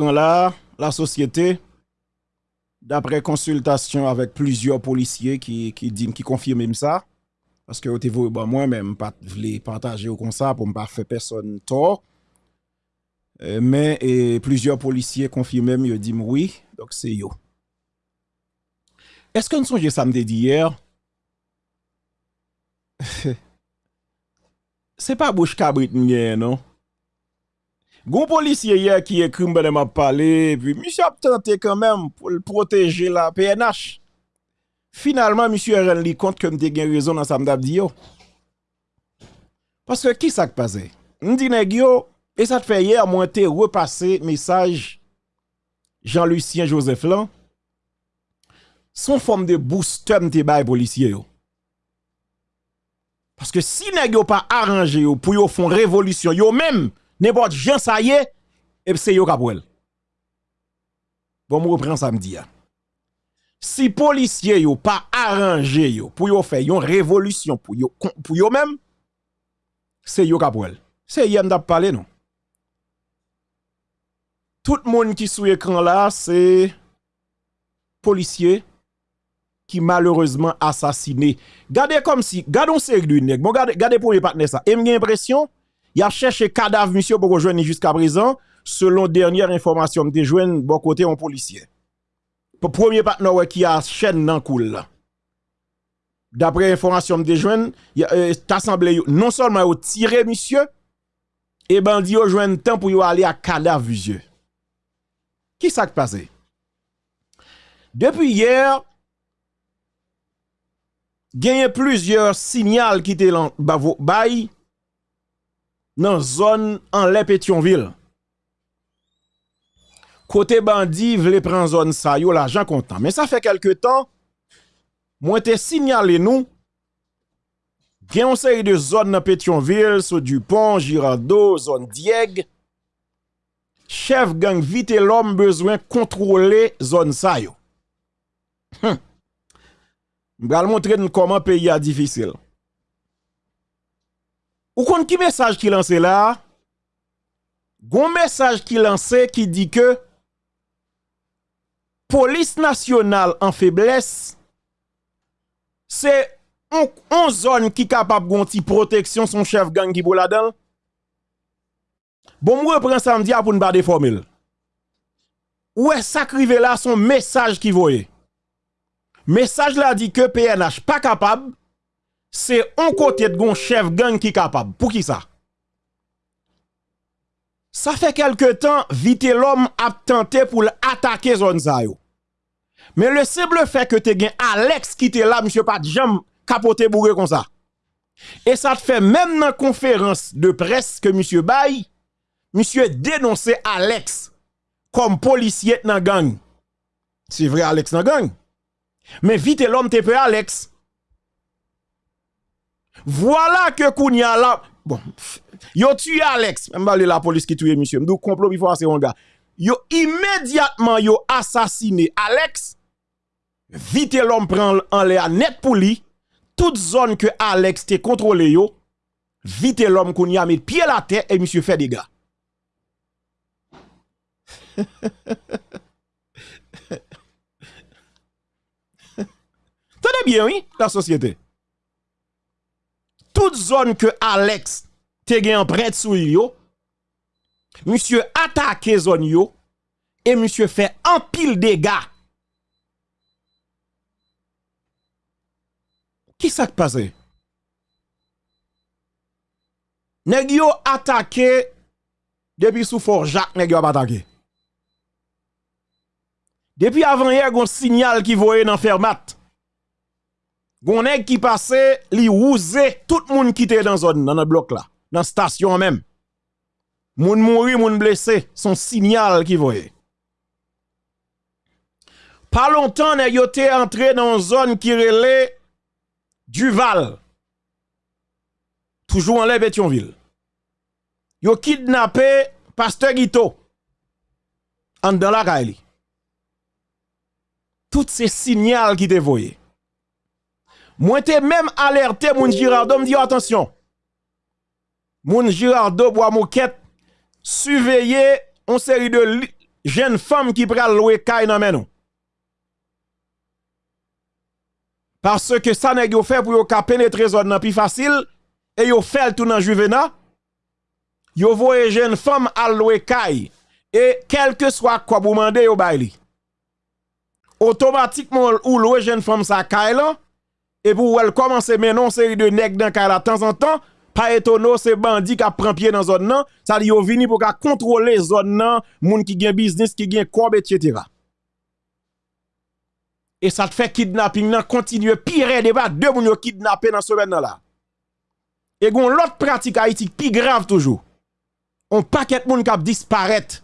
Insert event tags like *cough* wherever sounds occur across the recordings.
là, la société, d'après consultation avec plusieurs policiers qui, qui, qui confirment ça, parce que vous bah, moi-même, pas voulais partager comme ça pour ne pas faire personne tort. Euh, mais et, plusieurs policiers confirment, ils disent oui, donc c'est yo. Est-ce que nous sommes samedi d'hier? *laughs* c'est pas bouche cabrit non? Gon policier hier qui écrit ben m'a parlé, puis monsieur a tenté quand même pour protéger la PNH. Finalement, monsieur rendu compte que m'te gen raison dans sa m'dap di yo. Parce que qui ça qui passé? M'di nèg yo, et ça te fait hier, moi te repassé message Jean-Lucien Joseph lan. Son forme de booster m'te bay policier yo. Parce que si nèg yo pas arrangé pour yo font révolution yo même n'importe gens ça y est, et c'est yo kapwel. Bon, me reprend samedi. Si policiers yo pas arrangé yo pour yo faire une révolution pour yo pour yo même, c'est yo kapwel. C'est yem d'ap parler non? Tout le monde qui sous écran là, c'est policier qui malheureusement assassiné. Gardez comme si, gardons série de nèg. Bon, gardez, gardez pour les partenaires ça. Et j'ai l'impression, il a cherché cadavre monsieur pour rejoindre jusqu'à présent, selon dernière information de joindre bon côté un policier. Pour premier partenaire qui a chaîne dans cool. D'après information de joindre, euh, assemblé non seulement au tiré monsieur et bandi yo joindre temps pour aller à cadavre monsieur. Qui qui passé? Depuis hier, il plusieurs signaux qui étaient dans nan zon an lè Petionville. Kote bandi vle pren zon sa yo la jan kontan. Men sa fe kelke tan, mwen te sinyale nou, gen yon seri de zon nan Petionville, sou Dupont, Girardot, zon Dieg, chef gang vite l'om bezwen kontrole zon sa yo. Hm. Mbral montre nou koman peyi a difisil. Ou kon ki mesaj ki lanse la? Gon mesaj ki lanse ki di ke polis nasyonal an febles se on, on zon ki kapap gonti proteksyon son chef gang ki pou la dan. Bon mwen pren samdia pou n'ba de formil. Ou e sakrive la son mesaj ki voye. Mesaj la di ke PNH pa kapab c'est un côté de gon chef gang qui capable. Pour qui ça? Ça fait quelque temps, vite l'homme a tenté pour attaquer zone ça Mais le simple fait que te gen Alex qui te là, monsieur pas jam capoté bourré comme ça. Et ça te fait même dans conférence de presse que monsieur Bay, monsieur dénonçait Alex comme policier dans gang. C'est vrai Alex dans gang. Mais vite l'homme te peut Alex Voilà que Kounia là. Bon, yo tué Alex. Même la police qui tue monsieur. M'dou complot il faut assez un gars. Yo immédiatement yo assassiné Alex. Vite l'homme prend en l'air net pour lui. Toute zone que Alex te contrôlé yo. Vite l'homme Kounia met pied la terre et monsieur fait des gars. *laughs* Tenez bien, oui, la société toute zone que Alex te gen prête sou yo, monsieur attaque zone yo, et monsieur fait un pile dégâts. Qui ça qui passe? Nèg yo attaqué depuis sous fort Jacques nèg yo attaqué. Depuis avant hier, un signal qui voyait dans Fermat. Gon qui passait, li ouze tout monde qui était dans zone dans le bloc là, dans station même. Moun mouri, moun blessé, son signal qui voyait. Pas longtemps, nèg yo entré dans zone qui relait Duval. Toujours en lè Pétionville. Yo kidnappé pasteur Guito. En dans la. Toutes ces signaux qui te voyaient. Moi, t'es même alerté, mon Girardo, me dit attention. Mon Girardo, bois moquette, surveiller une série de jen fam ki pral loue kay nan men nou. Parce ke sa neg yo fè pou yo ka penetre zon nan pi fasil, e yo fèl tou nan juvena, yo voye jen fam al loue kay, e kelke swa kwa bou mande yo bay li. Otomatikman ou loue jen fam sa kay et pour elle commencer maintenant série de nèg dans de temps en temps pas étonnant c'est bandit qui prend pied dans zone nan ça li yo vini pour contrôler zone nan moun qui gen business qui gen corbe etc. et ça fait kidnapping nan continue pire débat deux moun yo kidnapper dans semaine là. Et gon l'autre pratique Haïti plus grave toujours. On paquet moun k'ap disparaître.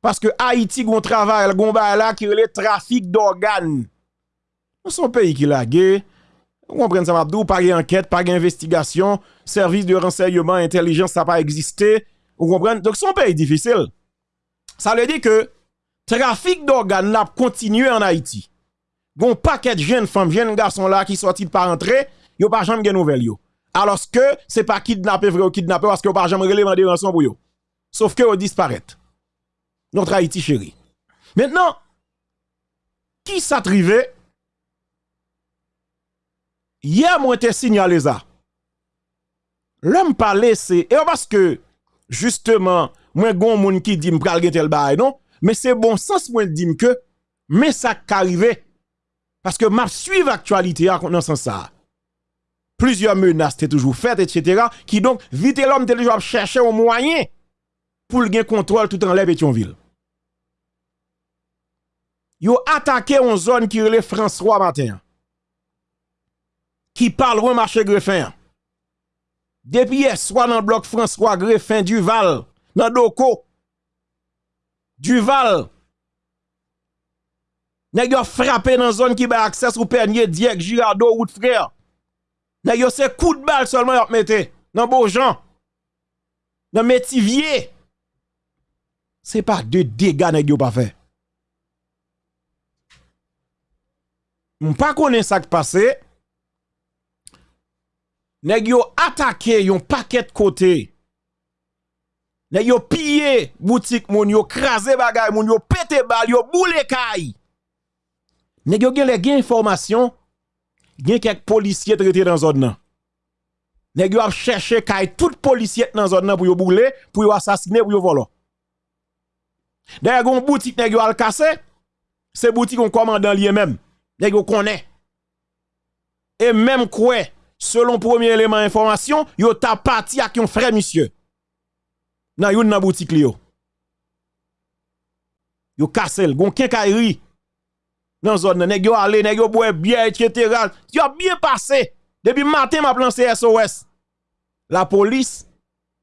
Parce que Haïti gon travail gon ba là qui le trafic d'organes. Dans son pays qui la guerre On pren sa mabdou, pa gen anket, pa gen investigasyon, servis de renseyman, intelijens sa pa egziste. On pren, donk son peyi difisil. Sa le di ke trafik d'organ nap kontinye an Haiti. Gon paket jen fam, jen gason la ki soti pa rentre, yo pa jam gen nouvel yo. Aloske, se pa kidnapé vre ou kidnapé, waske yo pa jam relevan de ranson pou yo. Saf ke yo disparet. Notre Haiti chéri. Maintenant, ki sa yè mwen te sinyale za. Lèm pa lese, e yo paske, justeman, mwen gon moun ki dim pral gen tel baye, non? Men se bon sens mwen dim ke, men sa karive, Paske map suiv aktualite a kon nan san sa. Plüzyon menas te toujou fet, etc. Ki donk vite l'om te lejou ap chèche ou mwanyen pou l gen kontrol tout et yon vil. Yo atake yon zon ki rele François Matin. qui parle au marché Greffin. Depuis hier soir dans le bloc François Greffin Duval, dans Doko, Duval, nèg yo frappé dans zone qui ba accès ou Pernier, Diek, Girado, route frère. Nèg yo c'est coup de balle seulement yo mette dans Beaujean. Dans Métivier. C'est pas de dégâts nèg yo pas fait. On pas connaît ça qui passé. Nèk yo atake yon paket kote. Nèk yo pye boutik moun yo kraze bagay moun yo pete bal yo boule kay. Nè gyo gen lè gen informasyon, gen kek polisye trete nan zon nan. Nè gyo ap chèche kay tout polisye nan zon nan pou yo boule, pou yo asasine, pou yo volo. Nè gyo boutik nè gyo al kase, se boutik yon komandan liye men, nè gyo konè. E menm kwe, selon premier eleman informasyon, yo ta pati ak yon frè misye. Nan yon nan boutik li yo. Yo kase l, gon ri, nan zon nan, neg yo ale, neg yo etc. Yo bie pase, debi maten ma plan CSOS. La polis,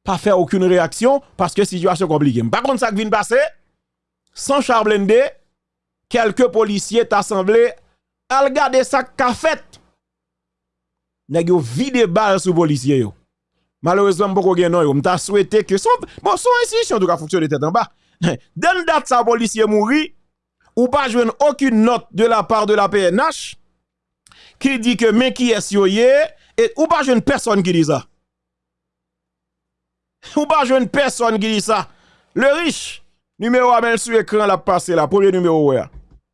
pa fe akoun reaksyon, paske situasyon komplike. Par kont sa kvin pase, san charblende, kelke polisye t'assemble, al gade sa kafet, neg yo vide bal sou polisye yo. Malouzman mpoko gen non yo, mta souwete ke son, bon son insisyon tou ka fouksyon de tete an ba. *laughs* Den dat sa polisye mouri, ou pa jwen okun not de la par de la PNH, ki di ke men ki es yo ye, ou pa jwen person ki di sa. *laughs* Ou pa jwen person ki di sa. Le riche, numero amel sou ekran la pase la, pouje numero we,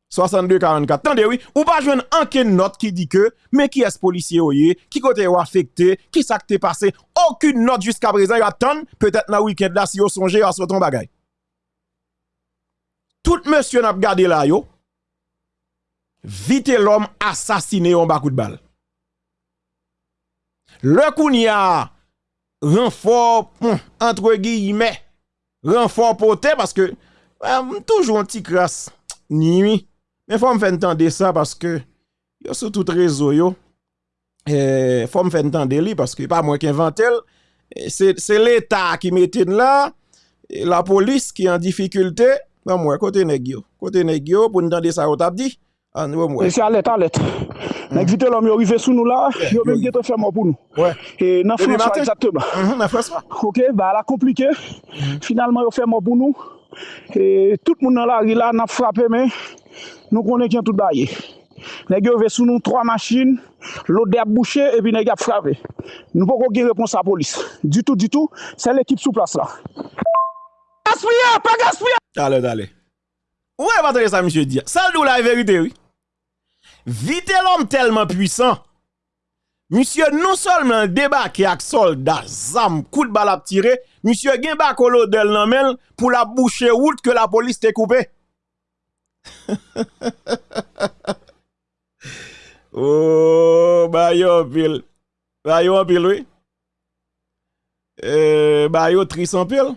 6244, tande oui, ou pa jwen anken not ki di ke, men ki es polisye yo ye, ki kote yo afekte, ki sa kte pase, okun not jiska prezan, yo atan, petet na wikend la si yo sonje, yo aswoton bagay. Tout monsyon ap gade la yo, vite l'om asasine yon bakout bal. Le koun ya renfor, entre gi yime, renfor pote, paske, toujou an ti kras, ni mi, Men fòm fè n'tande sa paske yo sou tout rezo yo. E, fòm fè n'tande li paske pa mwen ki inventel. E, se l'Etat ki metin la, e, la polis ki an difikulte, nan mwen kote negyo. Kote negyo pou n'tande sa yo tabdi. An wè mwen. E se alet, alèt. Nèk vite lòm yo rive sou nou la, yo mèm gète fè mò pou nou. Ouais. E nan François, exactement. Mm -hmm, nan François. Ok, ba la komplike. Mm -hmm. Finalman yo fè mò pou nou. E tout moun nan la ri la nan frape men. nou konen kyan tout baye. Nè gyo ve sou nou 3 machin, lode ap bouchè, epi nè gyo ap frave. Nou pou kon gen repons a polis. Du tout, du tout, se l'ekip sou plas la. Gaspouya, pa gaspouya! Dale, dale. Ouè ouais, patre sa msye diya. Sal nou la verite, oui. Vite l'om telman puisan. Msye nou solman debake ak solda, zam, kout bal ap tire. Msye gen bako lode l nan men pou la bouchè wout ke la polis te koupe. *laughs* oh, bayo pile. Bayo pile, oui. Eh, euh, bayo tris en pile.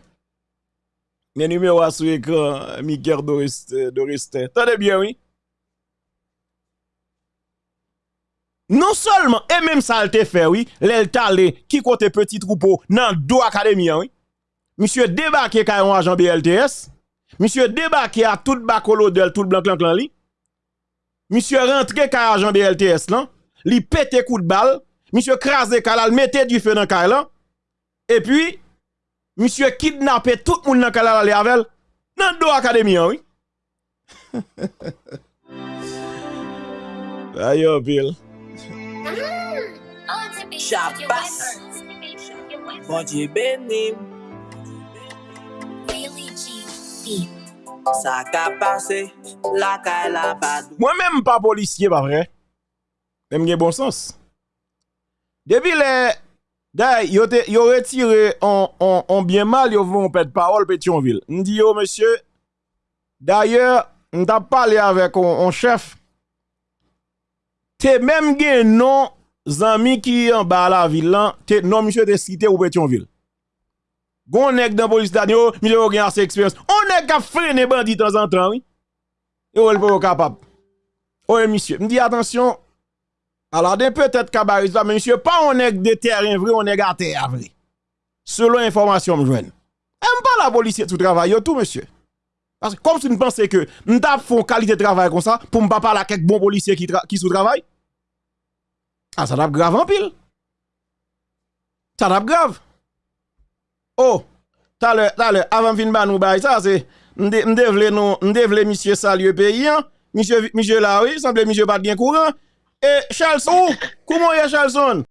Les numéros sur l'écran, Miker Doristin. Tenez bien, oui. Non seulement, et même ça, te fait, oui, l'eltale, qui côté petit troupeau, dans deux académies, oui. Monsieur débarqué quand un agent BLTS. Monsieur débarqué à tout bacolo de tout blanc clan clan li. Monsieur rentré car agent BLTS LTS là, li pété coup de balle, monsieur crasé kalal mettait du feu dans car Et puis monsieur kidnappé tout le monde dans calal aller avec dans do académie oui. *laughs* Ayo oh, Bill. Chapas. Bon Dieu béni. fi. Sa ka pase, la ka la padou. Mwen men mpa polisye pa vre. Men gen bon sens. Depi le, day, yo, te, yo retire an, an, an bien mal, yo voun pet parol Petionville. Ndi yo, monsye, d'ayor, nta pale avek an, an chef. Te men gen non zami ki an ba la vilan, te non monsye te site ou Petionville. Gon nèg dans police d'anio, monsieur gen assez expérience. On nèg ka freiner bandit de temps en temps, oui. Yo le pas capable. Oui monsieur, me dit attention. Alors peut-être cabaret mais monsieur pas on nèg de terrain vrai, on nèg à terre vrai. Selon information me joine. Aime pas la police tout travail tout monsieur. Parce que comme si vous pensez que nous font qualité de travail comme ça pour ne parler à quelques bons policiers qui, qui sous travail. Ah, ça tape grave en pile. Ça tape grave. Oh, talè, talè, avan fin ban nou bay sa, se mde vle non, mde vle misye salye peyi an, misye la oui, semble misye pat gen kouran, e Chalson, koumon ye Chalson?